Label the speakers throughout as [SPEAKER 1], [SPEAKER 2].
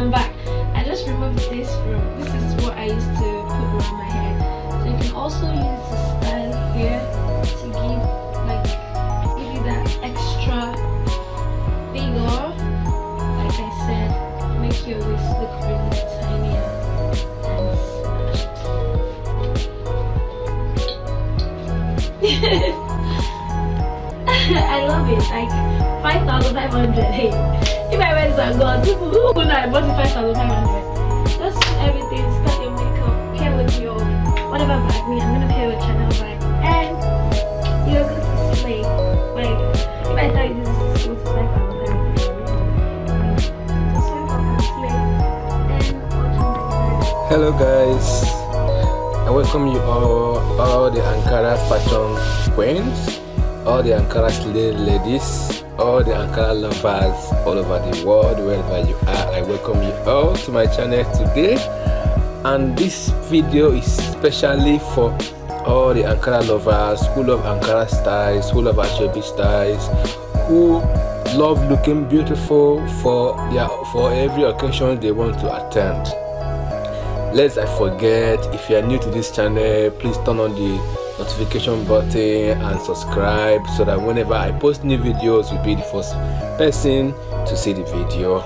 [SPEAKER 1] I'm back I just removed this from this is what I used to put around my head so you can also use this style here to give like give you that extra vigor like I said make your waist look really tinier. I love it like 5,500. Hey, if I went to God, people who would I bought 5,500? Just everything, start your makeup, pair with your whatever bag me, I'm gonna pair with Chanel bag. And you're going to slay. Like, if I tell you this is 5,500, and slay. And
[SPEAKER 2] Hello guys, I welcome you all, all the Ankara fashion queens, all the Ankara ladies, all the Ankara lovers all over the world, wherever you are. I welcome you all to my channel today. And this video is specially for all the Ankara lovers who love Ankara styles, who love Ashobi styles, who love looking beautiful for their for every occasion they want to attend lest i forget if you are new to this channel please turn on the notification button and subscribe so that whenever i post new videos you'll be the first person to see the video.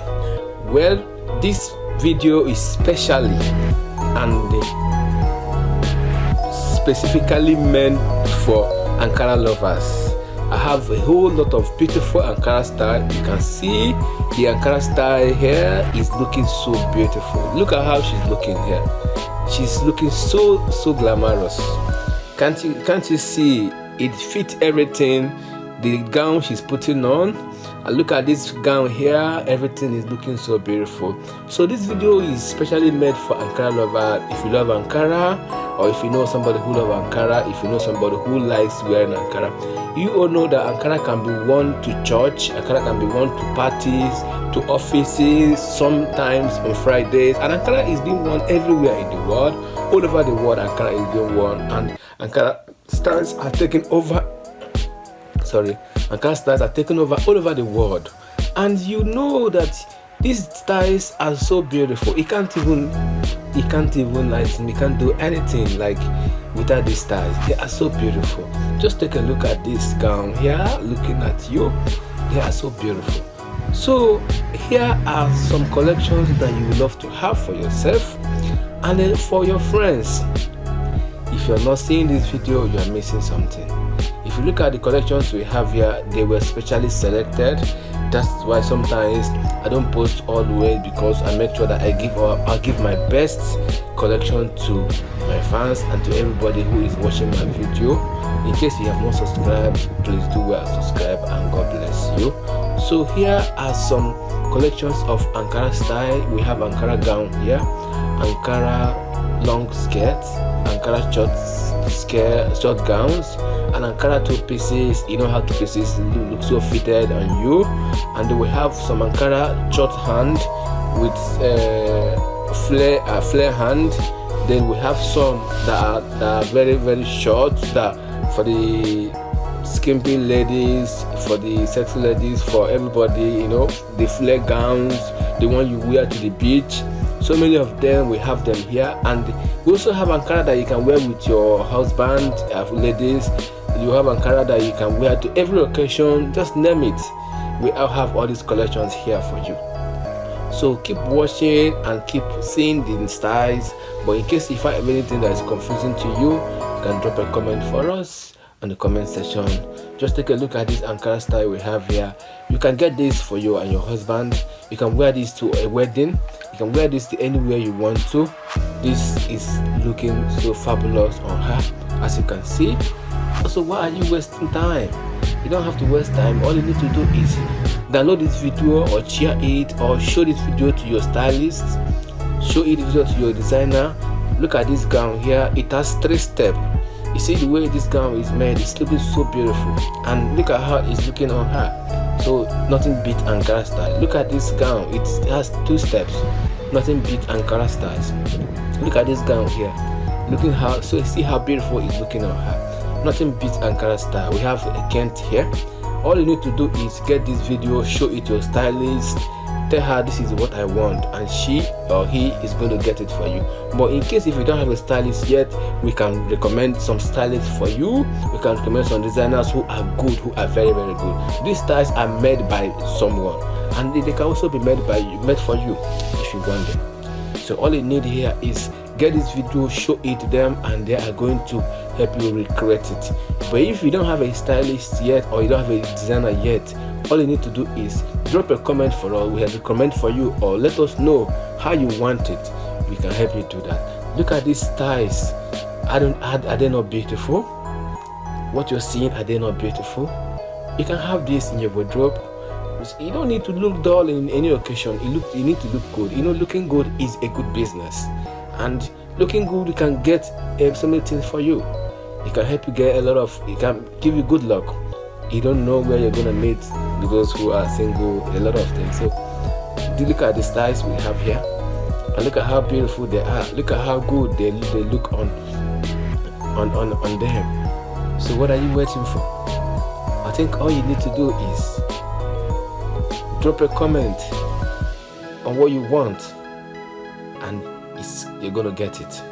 [SPEAKER 2] Well this video is specially and specifically meant for ankara lovers. I have a whole lot of beautiful ankara style. You can see the ankara style here is looking so beautiful. Look at how she's looking here. She's looking so so glamorous can't you can't you see it fits everything the gown she's putting on look at this gown here everything is looking so beautiful. So this video is specially made for ankara lover. If you love ankara or if you know somebody who love ankara if you know somebody who likes wearing ankara you all know that ankara can be worn to church ankara can be worn to parties to offices sometimes on fridays. And ankara is being worn everywhere in the world. All over the world ankara is being worn. And ankara stands are taking over. Sorry ankara styles are taking over all over the world. And you know that these styles are so beautiful. You can't even you can't even like you can't do anything like without these styles they are so beautiful. Just take a look at this gown here looking at you. They are so beautiful. So here are some collections that you would love to have for yourself and then for your friends. If you're not seeing this video you are missing something if you look at the collections we have here they were specially selected. That's why sometimes i don't post all the way because i make sure that i give or i give my best collection to my fans and to everybody who is watching my video. In case you have not subscribed please do well subscribe and god bless you. So here are some collections of ankara style. We have ankara gown here ankara long skirts ankara short skirt short gowns and ankara two pieces. You know how two pieces look, look so fitted on you. And we have some ankara short hand with uh, flare uh, flare hand. Then we have some that are, that are very very short that for the skimpy ladies for the sexy ladies for everybody you know the flare gowns the one you wear to the beach so many of them we have them here. And we also have ankara that you can wear with your husband uh, ladies. You have ankara that you can wear to every occasion. Just name it. We all have all these collections here for you. So keep watching and keep seeing the styles. But in case you find anything that is confusing to you you can drop a comment for us in the comment section. Just take a look at this ankara style we have here. You can get this for you and your husband. You can wear this to a wedding. You can wear this to anywhere you want to. This is looking so fabulous on her as you can see. So why are you wasting time? You don't have to waste time. All you need to do is download this video or share it or show this video to your stylist. Show it video to your designer. Look at this gown here. It has three steps you see the way this gown is made it's looking so beautiful. And look at how it's looking on her. So nothing beat ankara style look at this gown it has two steps. Nothing beat ankara styles look at this gown here. Looking how so see how beautiful it's looking on her. Nothing beats ankara style we have a kent here. All you need to do is get this video show it to your stylist tell her this is what i want and she or he is going to get it for you. But in case if you don't have a stylist yet we can recommend some stylists for you. We can recommend some designers who are good who are very very good. These styles are made by someone and they can also be made by you made for you if you want them. So all you need here is get this video show it to them and they are going to help you recreate it. But if you don't have a stylist yet or you don't have a designer yet all you need to do is drop a comment for us we have a comment for you or let us know how you want it. We can help you do that. Look at these styles are they, are they not beautiful? What you're seeing are they not beautiful? You can have this in your wardrobe. You don't need to look dull in any occasion. You look you need to look good. You know looking good is a good business. And looking good can get uh, so many things for you. It can help you get a lot of it can give you good luck. You don't know where you're gonna meet those who are single a lot of things. So look at the styles we have here. And look at how beautiful they are. Look at how good they, they look on on on on them. So what are you waiting for? I think all you need to do is drop a comment on what you want and you're gonna get it.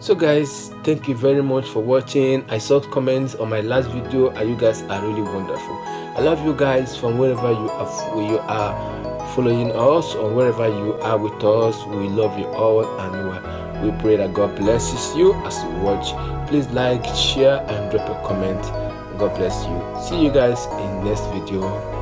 [SPEAKER 2] So guys thank you very much for watching. I saw comments on my last video and you guys are really wonderful i love you guys from wherever you are you are following us or wherever you are with us. We love you all and we pray that god blesses you as you watch. Please like share and drop a comment. God bless you. See you guys in next video